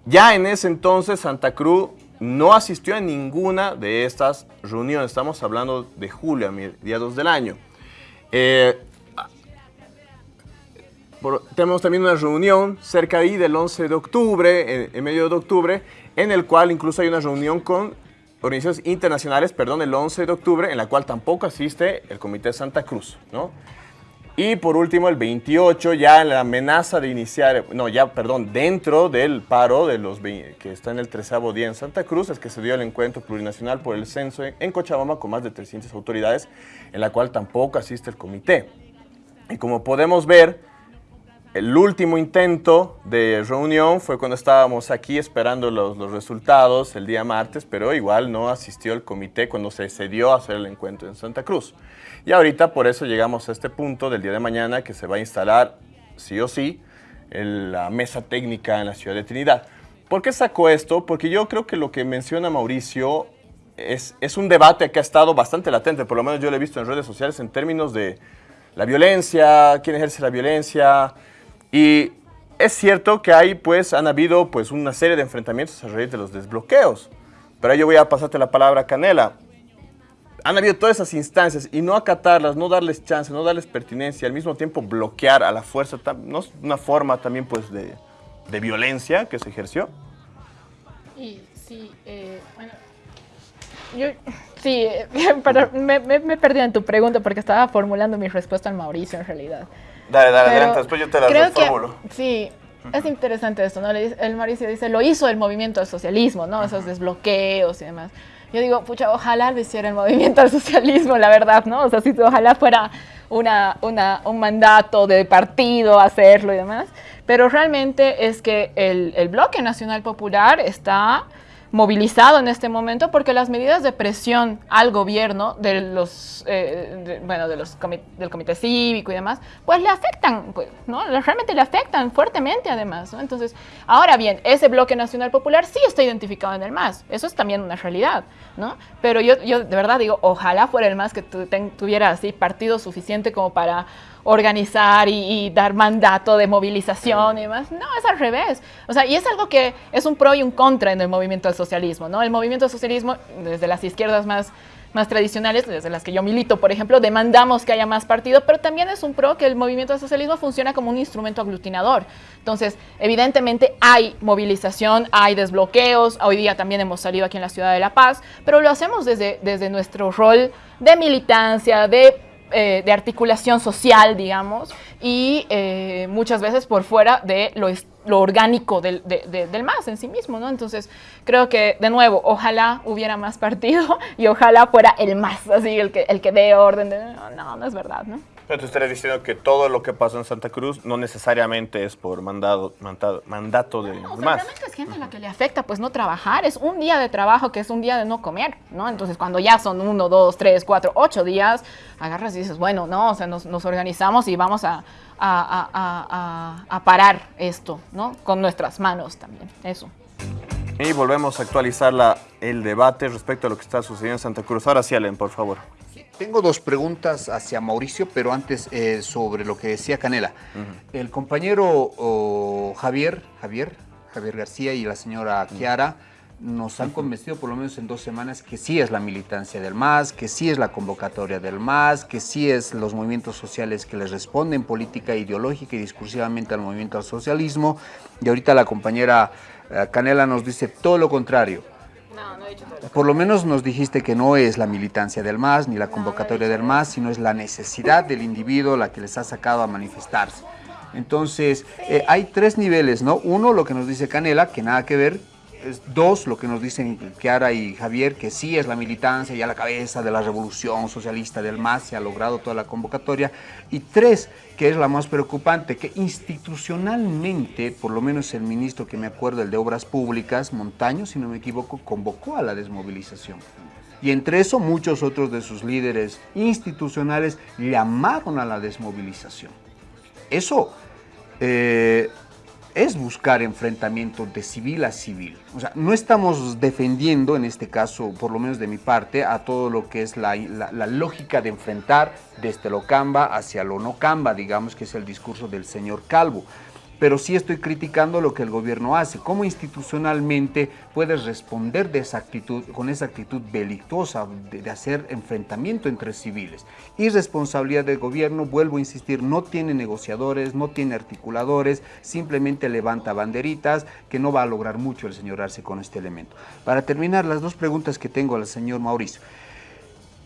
Ya en ese entonces Santa Cruz no asistió a ninguna de estas reuniones. Estamos hablando de julio, a mediados del año. Eh, tenemos también una reunión cerca ahí del 11 de octubre, en, medio de octubre, en el cual incluso hay una reunión con organizaciones internacionales, perdón, el 11 de octubre, en la cual tampoco asiste el Comité Santa Cruz, ¿no? Y por último, el 28, ya la amenaza de iniciar, no, ya, perdón, dentro del paro de los que está en el 13 día en Santa Cruz, es que se dio el encuentro plurinacional por el censo en Cochabamba con más de 300 autoridades, en la cual tampoco asiste el comité. Y como podemos ver, el último intento de reunión fue cuando estábamos aquí esperando los, los, resultados el día martes, pero igual no asistió el comité cuando se cedió a hacer el encuentro en Santa Cruz. Y ahorita por eso llegamos a este punto del día de mañana que se va a instalar sí o sí la mesa técnica en la ciudad de Trinidad. ¿Por qué sacó esto? Porque yo creo que lo que menciona Mauricio es, es un debate que ha estado bastante latente, por lo menos yo lo he visto en redes sociales en términos de la violencia, quién ejerce la violencia, y es cierto que hay, pues, han habido pues, una serie de enfrentamientos a raíz de los desbloqueos. Pero yo voy a pasarte la palabra a Canela. Han habido todas esas instancias y no acatarlas, no darles chance, no darles pertinencia, al mismo tiempo bloquear a la fuerza, no es una forma también pues de, de violencia que se ejerció. Y sí, eh, bueno, yo, sí, pero me, me, me perdí en tu pregunta porque estaba formulando mi respuesta al Mauricio en realidad. Dale, dale, adelante, después yo te la reformulo. Sí, es interesante esto, ¿no? El Mauricio dice, lo hizo el movimiento al socialismo, ¿no? Esos desbloqueos y demás. Yo digo, pucha, ojalá lo hiciera el movimiento al socialismo, la verdad, ¿no? O sea, si ojalá fuera una, una, un mandato de partido hacerlo y demás. Pero realmente es que el, el Bloque Nacional Popular está movilizado en este momento porque las medidas de presión al gobierno de los, eh, bueno, de los del comité cívico y demás, pues le afectan, pues, ¿no? Realmente le afectan fuertemente además. Entonces, ahora bien, ese bloque nacional popular sí está identificado en el MAS, eso es también una realidad, ¿no? Pero yo, yo de verdad digo, ojalá fuera el MAS que tuviera así partido suficiente como para organizar y, y, dar mandato de movilización y demás. No, es al revés. O sea, y es algo que es un pro y un contra en el movimiento al socialismo, ¿no? El movimiento al socialismo, desde las izquierdas más, más tradicionales, desde las que yo milito, por ejemplo, demandamos que haya más partido, pero también es un pro que el movimiento al socialismo funciona como un instrumento aglutinador. Entonces, evidentemente hay movilización, hay desbloqueos, hoy día también hemos salido aquí en la ciudad de La Paz, pero lo hacemos desde, desde nuestro rol de militancia, de eh, de articulación social, digamos, y eh, muchas veces por fuera de lo, lo orgánico del, de, de, del MAS en sí mismo, ¿no? Entonces, creo que, de nuevo, ojalá hubiera más partido y ojalá fuera el MAS, así, el que, el que dé orden. De, no, no es verdad, ¿no? Pero tú estarías diciendo que todo lo que pasó en Santa Cruz no necesariamente es por mandado, mandado mandato de no, más. Realmente es gente a la que le afecta pues no trabajar. Es un día de trabajo que es un día de no comer, ¿no? Entonces cuando ya son uno, dos, tres, cuatro, ocho días, agarras y dices, bueno, no, o sea, nos, nos organizamos y vamos a, a, a, a, parar esto, ¿no? Con nuestras manos también, eso. Y volvemos a actualizar la, el debate respecto a lo que está sucediendo en Santa Cruz. Ahora sí, Allen, por favor. Tengo dos preguntas hacia Mauricio, pero antes eh, sobre lo que decía Canela. Uh -huh. El compañero oh, Javier, Javier, Javier García y la señora Kiara nos han convencido por lo menos en dos semanas que sí es la militancia del MAS, que sí es la convocatoria del MAS, que sí es los movimientos sociales que les responden política ideológica y discursivamente al movimiento al socialismo. Y ahorita la compañera uh, Canela nos dice todo lo contrario. No, no he dicho todo. Por lo menos nos dijiste que no es la militancia del MAS ni la convocatoria del MAS, sino es la necesidad del individuo la que les ha sacado a manifestarse. Entonces, eh, hay tres niveles, ¿no? Uno, lo que nos dice Canela, que nada que ver. Dos, lo que nos dicen Kiara y Javier, que sí es la militancia y a la cabeza de la revolución socialista del MAS, se ha logrado toda la convocatoria. Y tres, que es la más preocupante, que institucionalmente, por lo menos el ministro que me acuerdo, el de Obras Públicas, Montaño, si no me equivoco, convocó a la desmovilización. Y entre eso muchos otros de sus líderes institucionales llamaron a la desmovilización. Eso eh, es buscar enfrentamiento de civil a civil. O sea, no estamos defendiendo, en este caso, por lo menos de mi parte, a todo lo que es la, la, la lógica de enfrentar desde lo camba hacia lo no camba, digamos que es el discurso del señor Calvo pero sí estoy criticando lo que el gobierno hace. ¿Cómo institucionalmente puedes responder de esa actitud, con esa actitud belictuosa de, hacer enfrentamiento entre civiles? Irresponsabilidad del gobierno, vuelvo a insistir, no tiene negociadores, no tiene articuladores, simplemente levanta banderitas que no va a lograr mucho el señor Arce con este elemento. Para terminar, las dos preguntas que tengo al señor Mauricio.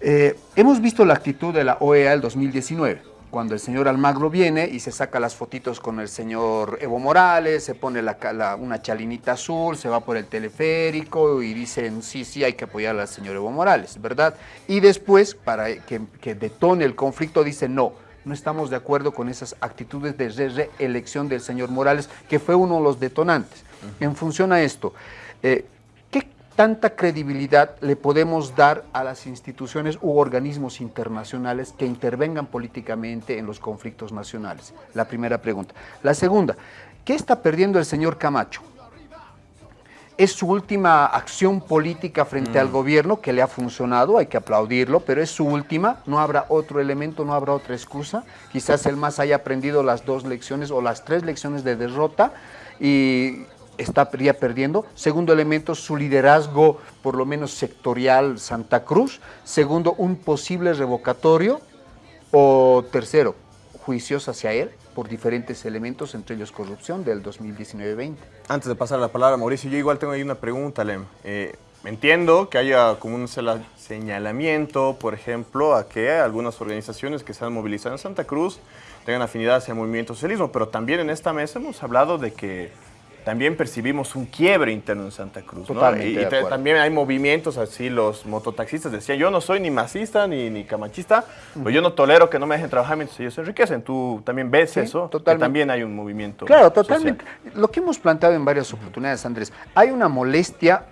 Eh, hemos visto la actitud de la OEA el 2019 cuando el señor Almagro viene y se saca las fotitos con el señor Evo Morales, se pone la, la, una chalinita azul, se va por el teleférico y dicen, sí, sí, hay que apoyar al señor Evo Morales, ¿verdad? Y después, para que, que detone el conflicto, dicen, no, no estamos de acuerdo con esas actitudes de reelección del señor Morales, que fue uno de los detonantes. En función a esto, eh, ¿qué tanta credibilidad le podemos dar a las instituciones u organismos internacionales que intervengan políticamente en los conflictos nacionales? La primera pregunta. La segunda, ¿qué está perdiendo el señor Camacho? es su última acción política frente al mm. gobierno que le ha funcionado, hay que aplaudirlo, pero es su última, no habrá otro elemento, no habrá otra excusa. Quizás él más haya aprendido las dos lecciones o las tres lecciones de derrota y estaría perdiendo. Segundo elemento, su liderazgo, por lo menos sectorial, Santa Cruz. Segundo, un posible revocatorio. O tercero, juicios hacia él por diferentes elementos, entre ellos corrupción del 2019-20. Antes de pasar la palabra, Mauricio, yo igual tengo ahí una pregunta, Lem. Eh, entiendo que haya como un señalamiento, por ejemplo, a que algunas organizaciones que se han movilizado en Santa Cruz tengan afinidad hacia el movimiento socialismo, pero también en esta mesa hemos hablado de que también percibimos un quiebre interno en Santa Cruz. Y, también hay movimientos así, los mototaxistas decían, yo no soy ni masista ni, ni camachista, pues yo no tolero que no me dejen trabajar mientras ellos se enriquecen. Tú también ves eso, totalmente. que también hay un movimiento Claro, totalmente. Lo que hemos planteado en varias oportunidades, Andrés, hay una molestia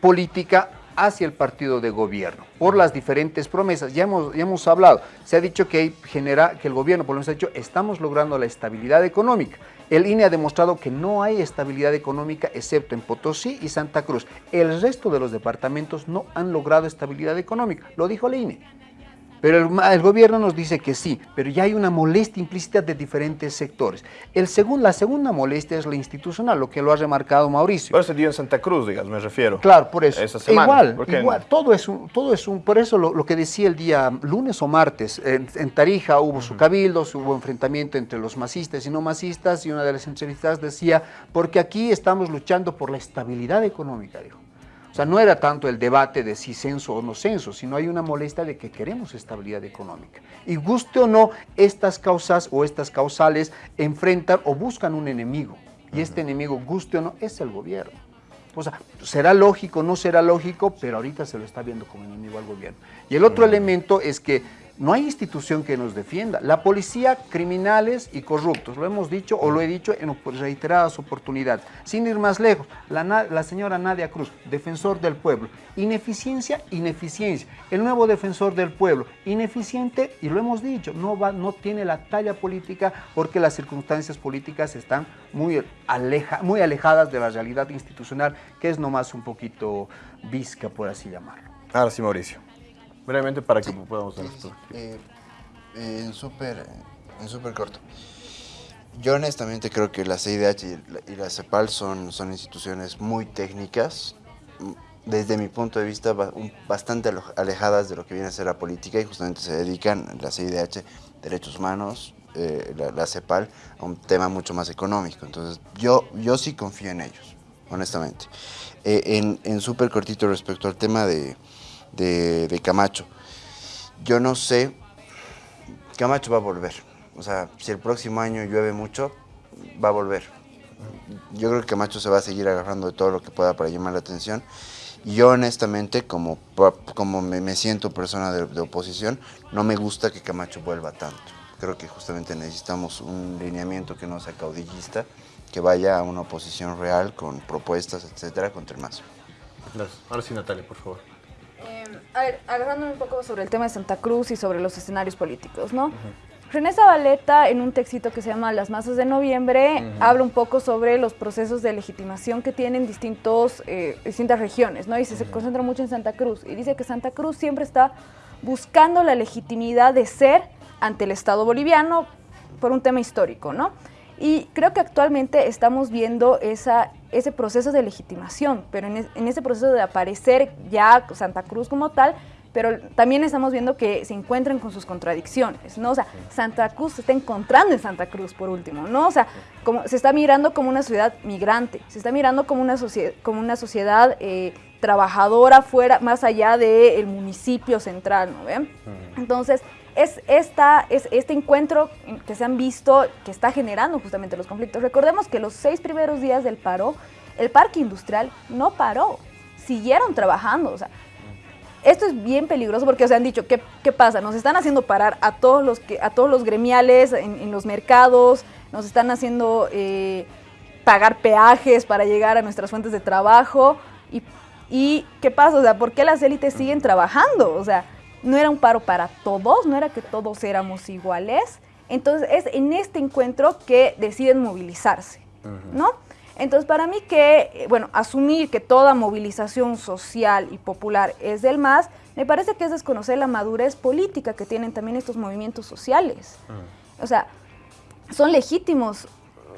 política hacia el partido de gobierno por las diferentes promesas. Ya hemos, ya hemos hablado, se ha dicho que, genera, que el gobierno, por lo menos ha dicho, estamos logrando la estabilidad económica. El INE ha demostrado que no hay estabilidad económica excepto en Potosí y Santa Cruz. El resto de los departamentos no han logrado estabilidad económica, lo dijo el INE. Pero el, gobierno nos dice que sí, pero ya hay una molestia implícita de diferentes sectores. El la segunda molestia es la institucional, lo que lo ha remarcado Mauricio. Por eso dio en Santa Cruz, digamos, me refiero. Claro, por eso. Igual, igual, todo es, un, todo es un, por eso lo, que decía el día lunes o martes, en, Tarija hubo su cabildo, hubo enfrentamiento entre los masistas y no masistas, y una de las entrevistadas decía, porque aquí estamos luchando por la estabilidad económica, dijo. O sea, no era tanto el debate de si censo o no censo, sino hay una molestia de que queremos estabilidad económica. Y guste o no, estas causas o estas causales enfrentan o buscan un enemigo. Y este enemigo, guste o no, es el gobierno. O sea, será lógico, no será lógico, pero ahorita se lo está viendo como enemigo al gobierno. Y el otro elemento es que no hay institución que nos defienda. La policía, criminales y corruptos, lo hemos dicho o lo he dicho en reiteradas oportunidades. Sin ir más lejos, la, señora Nadia Cruz, defensor del pueblo, ineficiencia, ineficiencia. El nuevo defensor del pueblo, ineficiente, y lo hemos dicho, no, va, no tiene la talla política porque las circunstancias políticas están muy, aleja, muy alejadas de la realidad institucional, que es nomás un poquito visca, por así llamarlo. Ahora sí, Mauricio. Brevemente para que podamos ver esto. Eh, eh, en súper en super corto. Yo honestamente creo que la CIDH y la, CEPAL son, son instituciones muy técnicas, mm, desde mi punto de vista bastante alejadas de lo que viene a ser la política y justamente se dedican, la CIDH, derechos humanos, eh, la, CEPAL, a un tema mucho más económico. Entonces yo, yo sí confío en ellos, honestamente. en en súper cortito respecto al tema de, de, Camacho. Yo no sé, Camacho va a volver. O sea, si el próximo año llueve mucho, va a volver. Yo creo que Camacho se va a seguir agarrando de todo lo que pueda para llamar la atención. Yo honestamente, como, como me, siento persona de, oposición, no me gusta que Camacho vuelva tanto. Creo que justamente necesitamos un lineamiento que no sea caudillista, que vaya a una oposición real con propuestas, etcétera, contra el MAS. Ahora sí, Natalia, por favor. A ver, agarrándome un poco sobre el tema de Santa Cruz y sobre los escenarios políticos, ¿no? René Zabaleta, en un textito que se llama Las masas de noviembre, habla un poco sobre los procesos de legitimación que tienen distintos, eh, distintas regiones, ¿no? Y se, concentra mucho en Santa Cruz. Y dice que Santa Cruz siempre está buscando la legitimidad de ser ante el Estado boliviano por un tema histórico, ¿no? Y creo que actualmente estamos viendo esa, ese proceso de legitimación, pero en, ese proceso de aparecer ya Santa Cruz como tal, pero también estamos viendo que se encuentran con sus contradicciones, ¿no? O sea, Santa Cruz se está encontrando en Santa Cruz, por último, ¿no? O sea, como, se está mirando como una ciudad migrante, se está mirando como una, sociedad, como una sociedad eh, trabajadora fuera, más allá del municipio central, ¿no ven? Entonces, es, esta, es este encuentro que se han visto que está generando justamente los conflictos. Recordemos que los seis primeros días del paro, el parque industrial no paró, siguieron trabajando. O sea, esto es bien peligroso porque se han dicho, ¿qué, ¿qué, pasa? Nos están haciendo parar a todos los, que, a todos los gremiales en, los mercados, nos están haciendo eh, pagar peajes para llegar a nuestras fuentes de trabajo. Y, y, qué pasa? O sea, ¿por qué las élites siguen trabajando? O sea, no era un paro para todos, no era que todos éramos iguales. Entonces es en este encuentro que deciden movilizarse, ¿no? Entonces, para mí que, bueno, asumir que toda movilización social y popular es del MAS, me parece que es desconocer la madurez política que tienen también estos movimientos sociales. O sea, son legítimos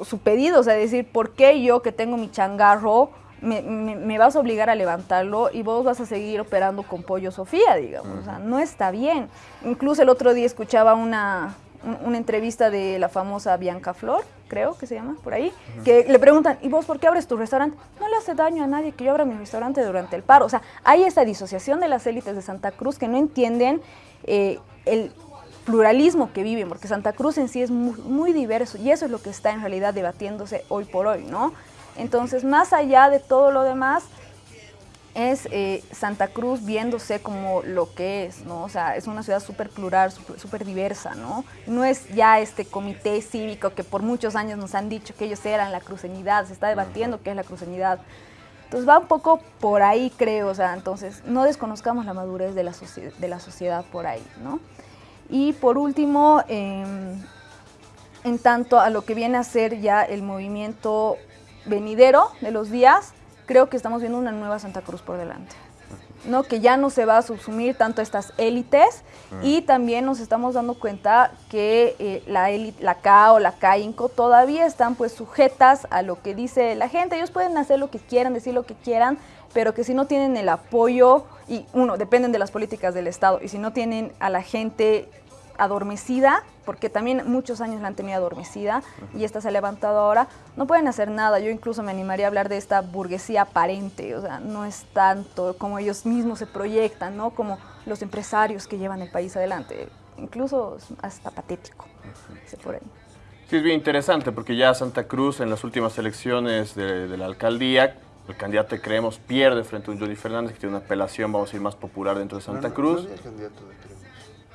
su pedido, o sea, decir, ¿por qué yo que tengo mi changarro me, vas a obligar a levantarlo y vos vas a seguir operando con pollo Sofía, digamos? O sea, no está bien. Incluso el otro día escuchaba una, una entrevista de la famosa Bianca Flor, creo que se llama, por ahí, que le preguntan, ¿y vos por qué abres tu restaurante? No le hace daño a nadie que yo abra mi restaurante durante el paro. O sea, hay esa disociación de las élites de Santa Cruz que no entienden eh, el pluralismo que viven, porque Santa Cruz en sí es muy, muy diverso y eso es lo que está en realidad debatiéndose hoy por hoy, ¿no? Entonces, más allá de todo lo demás, es eh, Santa Cruz viéndose como lo que es, ¿no? O sea, es una ciudad súper plural, súper diversa, ¿no? No es ya este comité cívico que por muchos años nos han dicho que ellos eran la cruceñidad, se está debatiendo qué es la cruceñidad. Entonces va un poco por ahí, creo, o sea, entonces no desconozcamos la madurez de la, de la sociedad por ahí, ¿no? Y por último, em, en tanto a lo que viene a ser ya el movimiento venidero de los días, creo que estamos viendo una nueva Santa Cruz por delante. ¿no? que ya no se va a subsumir tanto a estas élites y también nos estamos dando cuenta que eh, la, élite, la K o la K-INCO todavía están pues sujetas a lo que dice la gente. Ellos pueden hacer lo que quieran, decir lo que quieran, pero que si no tienen el apoyo, y uno, dependen de las políticas del Estado, y si no tienen a la gente adormecida, porque también muchos años la han tenido adormecida y esta se ha levantado ahora, no pueden hacer nada. Yo incluso me animaría a hablar de esta burguesía aparente, o sea, no es tanto como ellos mismos se proyectan, ¿no? Como los empresarios que llevan el país adelante. Incluso hasta patético, por ahí. Sí, es bien interesante porque ya Santa Cruz en las últimas elecciones de, la alcaldía, el candidato que creemos pierde frente a un Johnny Fernández que tiene una apelación, vamos a ir más popular dentro de Santa Cruz.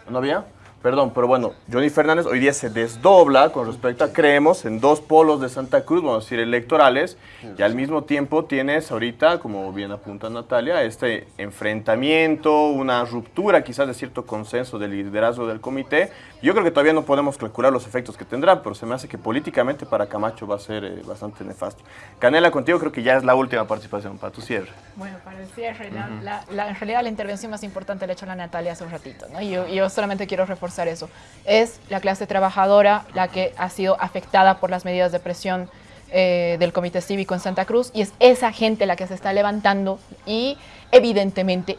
¿No había? Perdón, pero bueno, Johnny Fernández hoy día se desdobla con respecto a Creemos en dos polos de Santa Cruz, vamos a decir, electorales, y al mismo tiempo tienes ahorita, como bien apunta Natalia, este enfrentamiento, una ruptura quizás de cierto consenso del liderazgo del comité. Yo creo que todavía no podemos calcular los efectos que tendrá, pero se me hace que políticamente para Camacho va a ser eh, bastante nefasto. Canela, contigo creo que ya es la última participación, para tu cierre. Bueno, para el cierre, la, en realidad la intervención más importante la ha hecho la Natalia hace un ratito, ¿no? Y yo, yo solamente quiero reforzar eso. Es la clase trabajadora la que ha sido afectada por las medidas de presión eh, del Comité Cívico en Santa Cruz y es esa gente la que se está levantando y evidentemente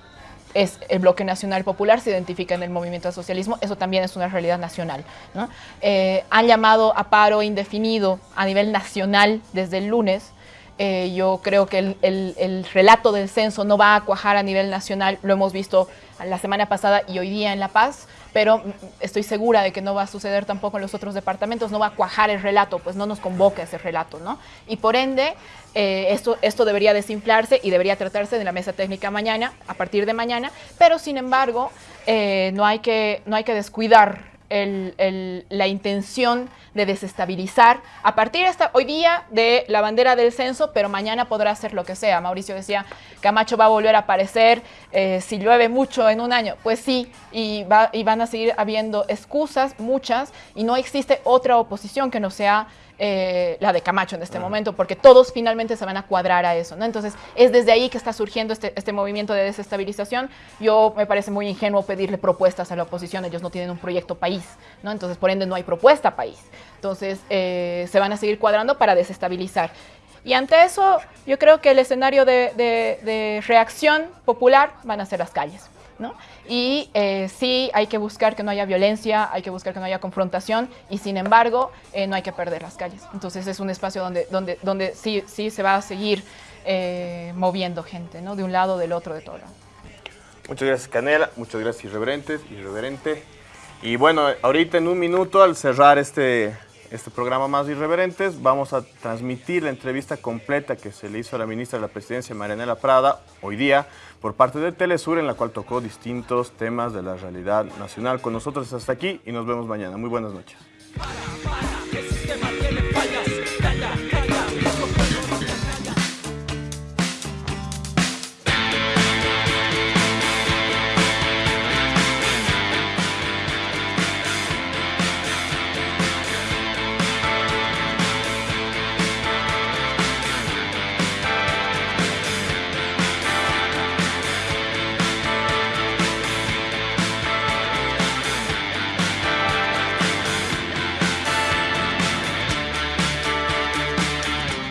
es el bloque nacional popular, se identifica en el movimiento al socialismo, eso también es una realidad nacional. Eh, han llamado a paro indefinido a nivel nacional desde el lunes, eh, yo creo que el, relato del censo no va a cuajar a nivel nacional, lo hemos visto la semana pasada y hoy día en La Paz pero estoy segura de que no va a suceder tampoco en los otros departamentos, no va a cuajar el relato, pues no nos convoca ese relato, ¿no? Y por ende, eh, esto, esto debería desinflarse y debería tratarse de la mesa técnica mañana, a partir de mañana, pero sin embargo, eh, no, hay que, no hay que descuidar la intención de desestabilizar a partir hasta hoy día de la bandera del censo, pero mañana podrá hacer lo que sea. Mauricio decía, Camacho va a volver a aparecer eh, si llueve mucho en un año. Pues sí, y van a seguir habiendo excusas, muchas, y no existe otra oposición que no sea eh, la de Camacho en este momento, porque todos finalmente se van a cuadrar a eso, ¿no? Entonces, es desde ahí que está surgiendo este, este movimiento de desestabilización. Yo me parece muy ingenuo pedirle propuestas a la oposición, ellos no tienen un proyecto país, ¿no? Entonces, por ende, no hay propuesta país. Entonces, eh, se van a seguir cuadrando para desestabilizar. Y ante eso, yo creo que el escenario de, de reacción popular van a ser las calles. Y eh, sí hay que buscar que no haya violencia, hay que buscar que no haya confrontación y sin embargo eh, no hay que perder las calles. Entonces es un espacio donde, donde, donde sí, sí se va a seguir eh, moviendo gente, ¿no? De un lado, del otro, de todo lado. Muchas gracias Canela, muchas gracias irreverentes, irreverente. Y bueno, ahorita en un minuto al cerrar este este programa Más Irreverentes. Vamos a transmitir la entrevista completa que se le hizo a la ministra de la Presidencia, Marianela Prada, hoy día, por parte de Telesur, en la cual tocó distintos temas de la realidad nacional. Con nosotros hasta aquí y nos vemos mañana. Muy buenas noches.